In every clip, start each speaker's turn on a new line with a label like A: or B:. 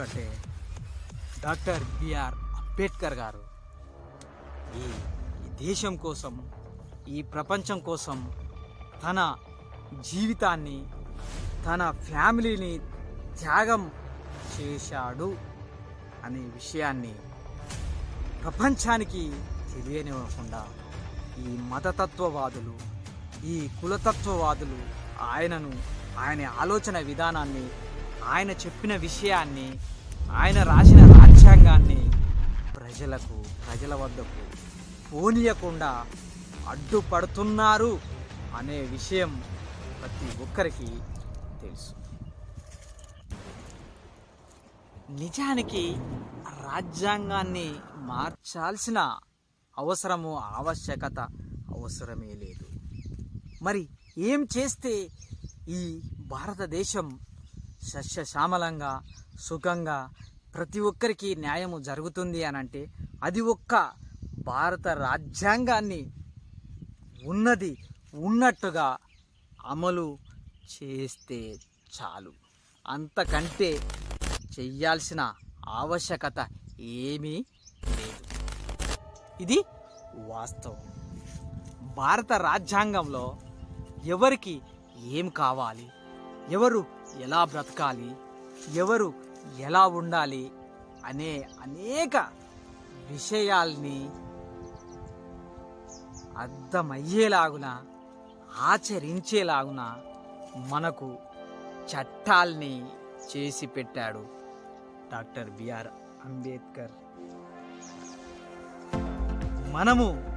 A: ఎందుకంటే doctor BR Ambedkar గారు ఈ ఈ దేశం కోసం ఈ ప్రపంచం కోసం తన జీవితాన్ని తన ఫ్యామిలీని త్యాగం చేశాడు అనే విషయాన్ని ప్రపంచానికి తెలియనివ్వకుండా ఈ మతతత్వవాదులు ఈ కులతత్వవాదులు ఆయనను ఆయన ఆలోచన విధానాన్ని ఆయన చెప్పిన విషయాన్ని ఆయన రాసిన రాజ్యాంగాన్ని ప్రజలకు ప్రజల వద్దకు పోనీయకుండా అడ్డుపడుతున్నారు అనే విషయం ప్రతి ఒక్కరికి తెలుసు. నిజానికి రాజ్యాంగాన్ని మార్చాల్సిన అవసరము ఆవశ్యకత అవసరమే లేదు. మరి ఏం చేస్తే ఈ భారతదేశం సస్యశ్యామలంగా సుఖంగా ప్రతి ఒక్కరికి న్యాయము జరుగుతుంది అని అంటే అది ఒక్క భారత రాజ్యాంగాన్ని ఉన్నది ఉన్నట్టుగా అమలు చేస్తే చాలు. అంతకంటే చెయ్యాల్సిన ఆవశ్యకత ఏమీ లేదు. ఇది వాస్తవం. భారత రాజ్యాంగంలో ఎవరికి ఏం కావాలి? ఎవరు ఎలా బ్రతకాలి? ఎవరు ఎలా ఉండాలి? అనే అనేక విషయాల్ని అర్థమయ్యేలాగున ఆచరించేలాగున మనకు చట్టాల్ని చేసి పెట్టాడు డాక్టర్ బిఆర్ అంబేద్కర్. మనము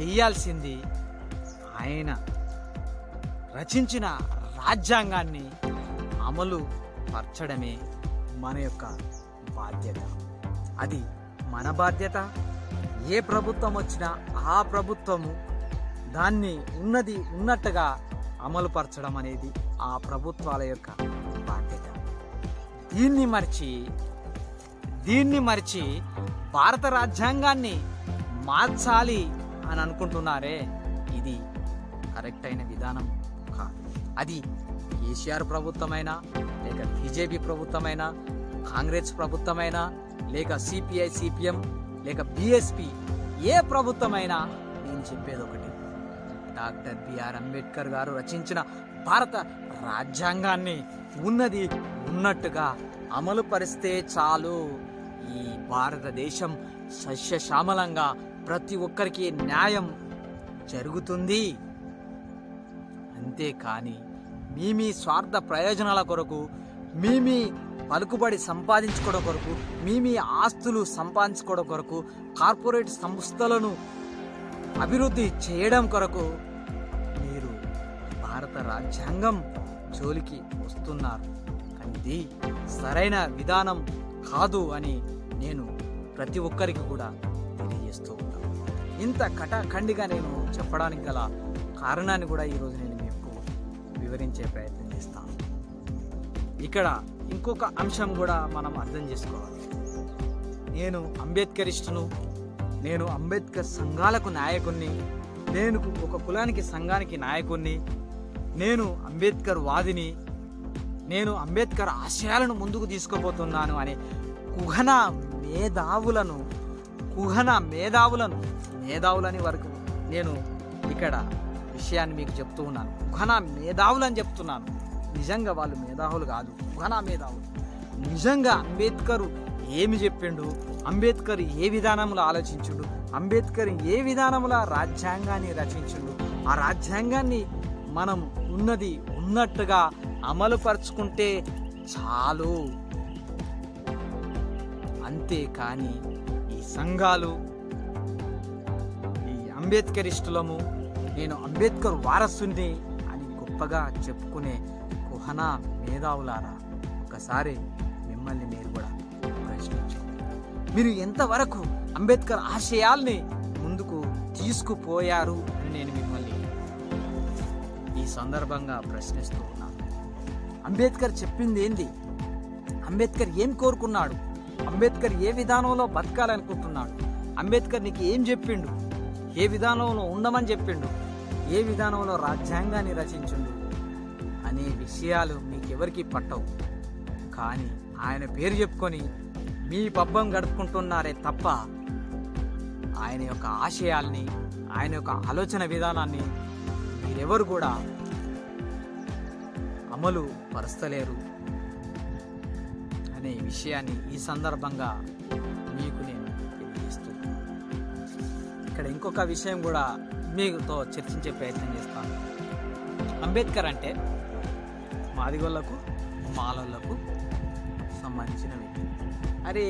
A: చేయాల్సింది ఆయన రచించిన రాజ్యాంగాన్ని అమలు పరచడమే మన యొక్క బాధ్యత. అది మన బాధ్యత. ఏ ప్రభుత్వం వచ్చినా ఆ ప్రభుత్వము దాన్ని ఉన్నది ఉన్నట్టుగా అమలు పరచడం అనేది ఆ ప్రభుత్వాల యొక్క బాధ్యత. దీన్ని మరిచి దీన్ని మరిచి భారత రాజ్యాంగాన్ని మార్చాలి అని అనుకుంటున్నారే ఇది కరెక్ట్ అయిన విధానం కాదు. అది కేసీఆర్ ప్రభుత్వమైనా లేక బీజేపీ ప్రభుత్వమైనా కాంగ్రెస్ ప్రభుత్వమైనా లేక సిపిఐ సిపిఎం లేక బిఎస్పి ఏ ప్రభుత్వమైనా నేను చెప్పేది ఒకటి. డాక్టర్ బిఆర్ అంబేద్కర్ గారు రచించిన భారత రాజ్యాంగాన్ని ఉన్నది ఉన్నట్టుగా అమలు పరిస్తే చాలు. ఈ భారతదేశం సస్యశ్యామలంగా ప్రతి ఒక్కరికి న్యాయం జరుగుతుంది. అంతేకాని మీ మీ స్వార్థ ప్రయోజనాల కొరకు మీ మీ పలుకుబడి సంపాదించుకోవడం కొరకు మీ మీ ఆస్తులు సంపాదించుకోవడం కొరకు కార్పొరేట్ సంస్థలను అభివృద్ధి చేయడం కొరకు మీరు భారత రాజ్యాంగం జోలికి వస్తున్నారు. ఇది సరైన విధానం కాదు అని నేను ప్రతి ఒక్కరికి కూడా తెలియజేస్తూ ఉన్నాను ఇంత కటాఖండిగా నేను చెప్పడానికి గల కారణాన్ని కూడా ఈరోజు నేను వివరించే ప్రయత్నం చేస్తాను ఇక్కడ ఇంకొక అంశం కూడా మనం అర్థం చేసుకోవాలి. నేను అంబేద్కరిస్టును నేను అంబేద్కర్ సంఘాలకు నాయకుణ్ణి నేను ఒక కులానికి సంఘానికి నాయకుణ్ణి నేను అంబేద్కర్ వాదిని నేను అంబేద్కర్ ఆశయాలను ముందుకు తీసుకుపోతున్నాను అనే కుహన మేధావులను కుహన మేధావులను మేధావులని వరకు నేను ఇక్కడ విషయాన్ని మీకు చెప్తూ ఉన్నాను. ఘన మేధావులు అని చెప్తున్నాను. నిజంగా వాళ్ళు మేధావులు కాదు. ఘన మేధావులు. నిజంగా అంబేద్కర్ ఏమి చెప్పిండు? అంబేద్కర్ ఏ విధానంలో ఆలోచించుడు? అంబేద్కర్ ఏ విధానంలో రాజ్యాంగాన్ని రచించుడు? ఆ రాజ్యాంగాన్ని మనం ఉన్నది ఉన్నట్టుగా అమలు పరుచుకుంటే చాలు. అంతేకాని ఈ సంఘాలు ఈ అంబేద్కరిస్టులము నేను అంబేద్కర్ వారసుని అని గొప్పగా చెప్పుకునే కుహనా మేధావులారా ఒకసారి మిమ్మల్ని మీరు కూడా ప్రశ్నించుకోండి మీరు ఎంతవరకు అంబేద్కర్ ఆశయాల్ని ముందుకు తీసుకుపోయారు అని నేను మిమ్మల్ని ఈ సందర్భంగా ప్రశ్నిస్తూ ఉన్నాను. అంబేద్కర్ చెప్పింది ఏంది? అంబేద్కర్ ఏం కోరుకున్నాడు? అంబేద్కర్ ఏ విధానంలో బతకాలనుకుంటున్నాడు? అంబేద్కర్ నీకు ఏం చెప్పిండు? ఏ విధానంలో ఉండమని చెప్పిండు? ఏ విధానంలో రాజ్యాంగాన్ని రచించిండు? అనే విషయాలు మీకెవరికి పట్టవు. కానీ ఆయన పేరు చెప్పుకొని మీ పబ్బం గడుపుకుంటున్నారే తప్ప ఆయన యొక్క ఆశయాల్ని ఆయన యొక్క ఆలోచన విధానాన్ని మీరెవరు కూడా అమలు పరుస్తలేరు. అనే విషయాన్ని ఈ సందర్భంగా మీకు నేను ఇంకొక విషయం కూడా మీతో చర్చించే ప్రయత్నం చేస్తాను. అంబేద్కర్ అంటే మాదిగోళ్ళకు మాలలకు సంబంధించిన వ్యక్తి. అరే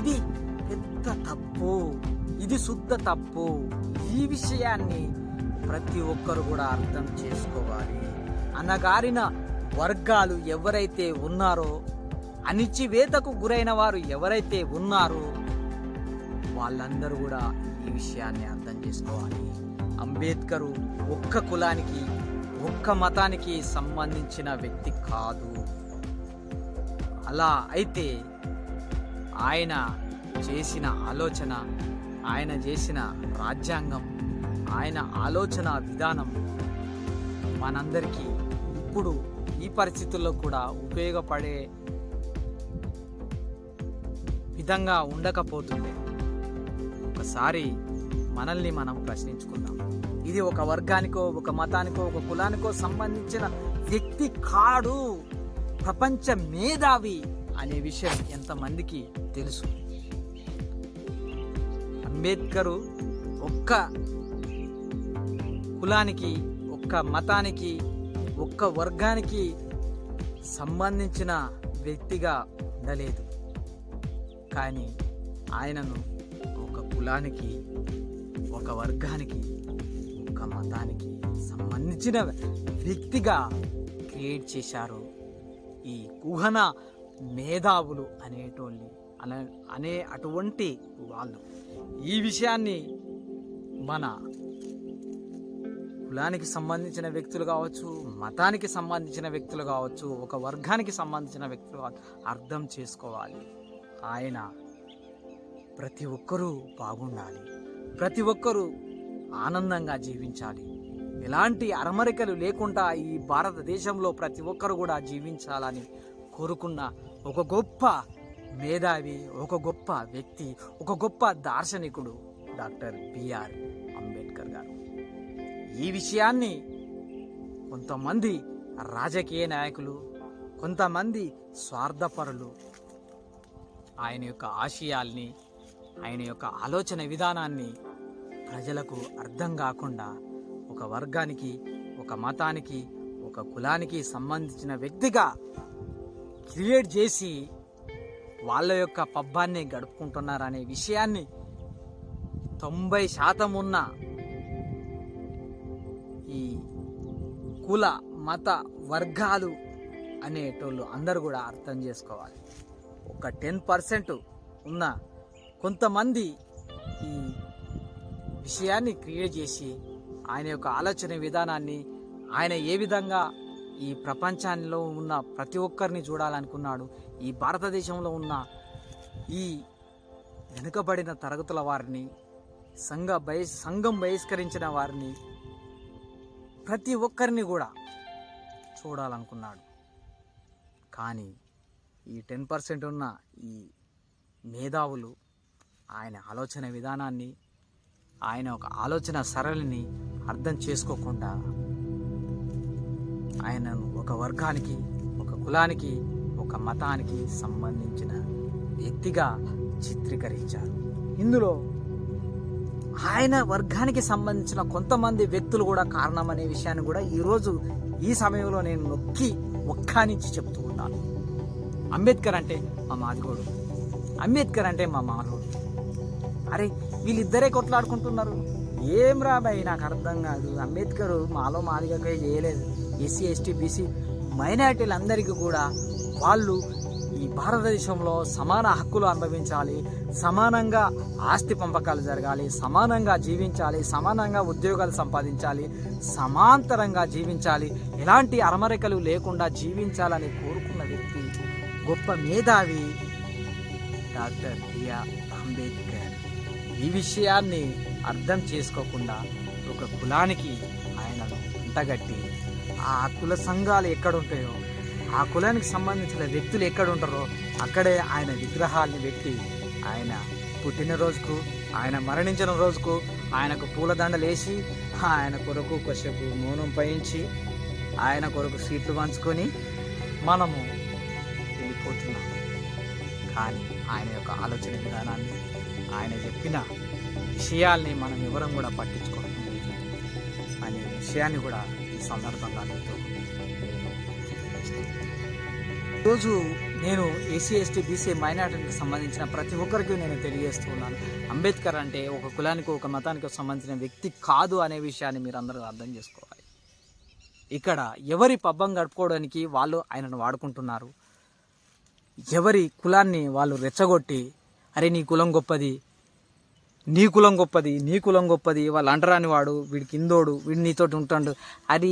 A: ఇది పెద్ద తప్పు? ఇది శుద్ధ తప్పు. ఈ విషయాన్ని ప్రతి ఒక్కరు కూడా అర్థం చేసుకోవాలి. అనగారిన వర్గాలు ఎవరైతే ఉన్నారో అణిచివేతకు గురైన వారు ఎవరైతే ఉన్నారో వాళ్ళందరూ కూడా విషయాన్ని అర్థం చేసుకోవాలి. అంబేద్కరు ఒక్క కులానికి ఒక్క మతానికి సంబంధించిన వ్యక్తి కాదు. అలా అయితే ఆయన చేసిన ఆలోచన ఆయన చేసిన రాజ్యాంగం ఆయన ఆలోచన విధానం మనందరికీ ఇప్పుడు ఈ పరిస్థితుల్లో కూడా ఉపయోగపడే విధంగా ఉండకపోతుంది ఒకసారి మనల్ని మనం ప్రశ్నించుకుందాం. ఇది ఒక వర్గానికో ఒక మతానికో ఒక కులానికో సంబంధించిన వ్యక్తి కాడు ప్రపంచ మేధావి అనే విషయం ఎంతమందికి తెలుసు? అంబేద్కరు ఒక్క కులానికి ఒక్క మతానికి ఒక్క వర్గానికి సంబంధించిన వ్యక్తిగా ఉండలేదు. కానీ ఆయనను ఒక కులానికి ఒక వర్గానికి ఒక మతానికి సంబంధించిన వ్యక్తిగా క్రియేట్ చేశారు ఈ కుహన మేధావులు అనేటోళ్ళు. అనే అనే అటువంటి వాళ్ళు. ఈ విషయాన్ని మన కులానికి సంబంధించిన వ్యక్తులు కావచ్చు మతానికి సంబంధించిన వ్యక్తులు కావచ్చు ఒక వర్గానికి సంబంధించిన వ్యక్తులు కావచ్చు అర్థం చేసుకోవాలి. ఆయన ప్రతి ఒక్కరూ బాగుండాలి. ప్రతి ఒక్కరూ ఆనందంగా జీవించాలి. ఎలాంటి అరమరికలు లేకుండా ఈ భారతదేశంలో ప్రతి ఒక్కరు కూడా జీవించాలని కోరుకున్న ఒక గొప్ప మేధావి ఒక గొప్ప వ్యక్తి ఒక గొప్ప దార్శనికుడు డాక్టర్ బిఆర్ అంబేద్కర్ గారు. ఈ విషయాన్ని కొంతమంది రాజకీయ నాయకులు కొంతమంది స్వార్థపరులు ఆయన యొక్క ఆశయాల్ని ఆయన యొక్క ఆలోచన విధానాన్ని ప్రజలకు అర్థం కాకుండా ఒక వర్గానికి ఒక మతానికి ఒక కులానికి సంబంధించిన వ్యక్తిగా క్రియేట్ చేసి వాళ్ళ యొక్క పబ్బాన్ని గడుపుకుంటున్నారనే విషయాన్ని తొంభై శాతం ఉన్న ఈ కుల మత వర్గాలు అనేటోళ్ళు అందరూ కూడా అర్థం చేసుకోవాలి. ఒక టెన్ పర్సెంట్ ఉన్న కొంతమంది ఈ విషయాన్ని క్రియేట్ చేసి ఆయన యొక్క ఆలోచన విధానాన్ని ఆయన ఏ విధంగా ఈ ప్రపంచంలో ఉన్న ప్రతి ఒక్కరిని చూడాలనుకున్నాడు ఈ భారతదేశంలో ఉన్న ఈ వెనుకబడిన తరగతుల వారిని సంఘ బహి సంఘం బహిష్కరించిన వారిని ప్రతి ఒక్కరిని కూడా చూడాలనుకున్నాడు. కానీ ఈ టెన్ పర్సెంట్ ఉన్న ఈ మేధావులు ఆయన ఆలోచన విధానాన్ని ఆయన ఒక ఆలోచన సరళిని అర్థం చేసుకోకుండా ఆయనను ఒక వర్గానికి ఒక కులానికి ఒక మతానికి సంబంధించిన వ్యక్తిగా చిత్రీకరించారు. ఇందులో ఆయన వర్గానికి సంబంధించిన కొంతమంది వ్యక్తులు కూడా కారణం అనే విషయాన్ని కూడా ఈరోజు ఈ సమయంలో నేను నొక్కి ఒక్కానించి చెప్తూ ఉన్నాను. అంబేద్కర్ అంటే మా మాదిగోడు. అంబేద్కర్ అంటే మా మానవుడు. అరే వీళ్ళిద్దరే కొట్లాడుకుంటున్నారు. ఏం రాబాయి నాకు అర్థం కాదు. అంబేద్కర్ మాలో మాదిగా చేయలేదు. ఎస్సీ ఎస్టీ బీసీ మైనార్టీలందరికీ కూడా వాళ్ళు ఈ భారతదేశంలో సమాన హక్కులు అనుభవించాలి సమానంగా ఆస్తి పంపకాలు జరగాలి సమానంగా జీవించాలి సమానంగా ఉద్యోగాలు సంపాదించాలి సమాంతరంగా జీవించాలి. ఎలాంటి అరమరికలు లేకుండా జీవించాలని కోరుకున్న వ్యక్తి గొప్ప మేధావి డాక్టర్ బిఆర్ అంబేద్కర్. ఈ విషయాన్ని అర్థం చేసుకోకుండా ఒక కులానికి ఆయనను అంటగట్టి ఆ కుల సంఘాలు ఎక్కడుంటాయో ఆ కులానికి సంబంధించిన వ్యక్తులు ఎక్కడ ఉంటారో అక్కడే ఆయన విగ్రహాల్ని పెట్టి ఆయన పుట్టినరోజుకు ఆయన మరణించిన రోజుకు ఆయనకు పూలదండలు వేసి ఆయన కొరకు కొసేపు మౌనం పయించి ఆయన కొరకు సీట్లు పంచుకొని మనము వెళ్ళిపోతున్నాం. కానీ ఆయన యొక్క ఆలోచన విధానాన్ని ఆయన చెప్పిన విషయాల్ని మనం ఎవరం కూడా పట్టించుకోవడం లేదు అనే విషయాన్ని కూడా ఈ సందర్భంగా నేను ఈరోజు నేను ఎస్సీ ఎస్టీ బీసీ మైనార్టీకి సంబంధించిన ప్రతి ఒక్కరికి నేను తెలియజేస్తూ ఉన్నాను అంబేద్కర్ అంటే ఒక కులానికి ఒక మతానికి సంబంధించిన వ్యక్తి కాదు అనే విషయాన్ని మీరు అందరూ అర్థం చేసుకోవాలి. ఇక్కడ ఎవరి పబ్బం గడుపుకోవడానికి వాళ్ళు ఆయనను వాడుకుంటున్నారు? ఎవరి కులాన్ని వాళ్ళు రెచ్చగొట్టి అరే నీ కులం గొప్పది నీ కులం గొప్పది నీ కులం గొప్పది వాళ్ళు అంటరాని వాడు వీడి కిందోడు వీడు నీతోటి ఉంటాడు. అది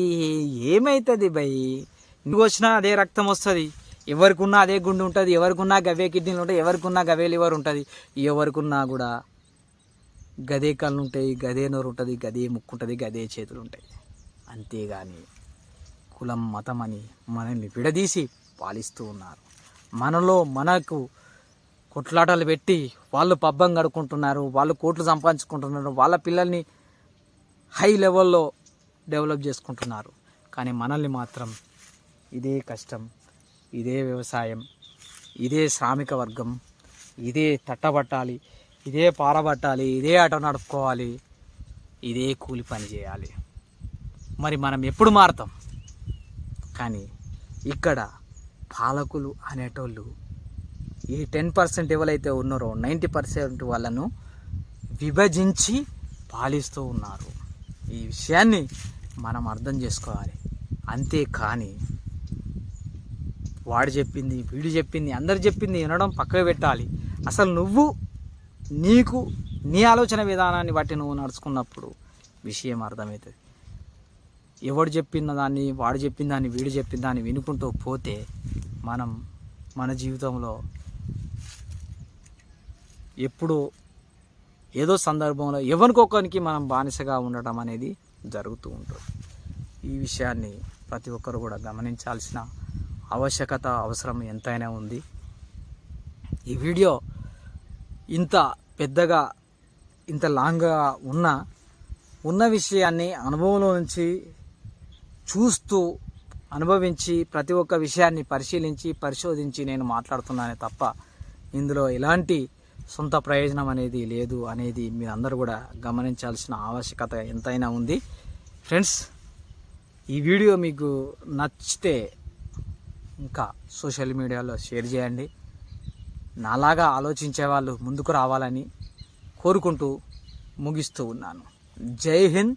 A: ఏమవుతుంది భయ్ నువ్వు వచ్చినా అదే రక్తం వస్తుంది. ఎవరికున్నా అదే గుండె ఉంటుంది ఎవరికున్నా గవే కిడ్నీలు ఉంటాయి ఎవరికున్నా గవే లివర్ ఉంటుంది. ఎవరికున్నా కూడా గదే కళ్ళు ఉంటాయి గదే నోరు ఉంటుంది గదే ముక్కు ఉంటుంది గదే చేతులు ఉంటాయి. అంతేగాని కులం మతం అని మనల్ని విడదీసి పాలిస్తూ ఉన్నారు. మనలో మనకు కొట్లాటలు పెట్టి వాళ్ళు పబ్బం గడుకుంటున్నారు వాళ్ళు కోట్లు సంపాదించుకుంటున్నారు వాళ్ళ పిల్లల్ని హై లెవెల్లో డెవలప్ చేసుకుంటున్నారు. కానీ మనల్ని మాత్రం ఇదే కష్టం ఇదే వ్యవసాయం ఇదే శ్రామిక వర్గం ఇదే తట్టబట్టాలి ఇదే పారబట్టాలి ఇదే ఆటో నడుపుకోవాలి ఇదే కూలి పని చేయాలి. మరి మనం ఎప్పుడు మారుతాం? కానీ ఇక్కడ పాలకులు అనేటోళ్ళు ఈ టెన్ పర్సెంట్ ఎవరైతే ఉన్నారో నైంటీ పర్సెంట్ వాళ్ళను విభజించి పాలిస్తూ ఉన్నారు. ఈ విషయాన్ని మనం అర్థం చేసుకోవాలి. అంతేకాని వాడు చెప్పింది వీడు చెప్పింది అందరు చెప్పింది వినడం పక్కకు పెట్టాలి. అసలు నువ్వు నీకు నీ ఆలోచన విధానాన్ని బట్టి నువ్వు నడుచుకున్నప్పుడు విషయం అర్థమవుతుంది. ఎవడు చెప్పిన దాన్ని వాడు చెప్పిన దాన్ని వీడు చెప్పిన దాన్ని వినుకుంటూ పోతే మనం మన జీవితంలో ఎప్పుడు ఏదో సందర్భంలో ఎవరికొకరికి మనం బానిసగా ఉండటం అనేది జరుగుతూ ఉంటుంది. ఈ విషయాన్ని ప్రతి ఒక్కరు కూడా గమనించాల్సిన ఆవశ్యకత అవసరం ఎంతైనా ఉంది. ఈ వీడియో ఇంత పెద్దగా ఇంత లాంగ్గా ఉన్న ఉన్న విషయాన్ని అనుభవంలో నుంచి చూస్తూ అనుభవించి ప్రతి ఒక్క విషయాన్ని పరిశీలించి పరిశోధించి నేను మాట్లాడుతున్నానే తప్ప ఇందులో ఎలాంటి సొంత ప్రయోజనం అనేది లేదు అనేది మీరందరూ కూడా గమనించాల్సిన ఆవశ్యకత ఎంతైనా ఉంది. ఫ్రెండ్స్ ఈ వీడియో మీకు నచ్చితే ఇంకా సోషల్ మీడియాలో షేర్ చేయండి. నాలాగా ఆలోచించే వాళ్ళు ముందుకు రావాలని కోరుకుంటూ ముగిస్తూ ఉన్నాను. జై హింద్.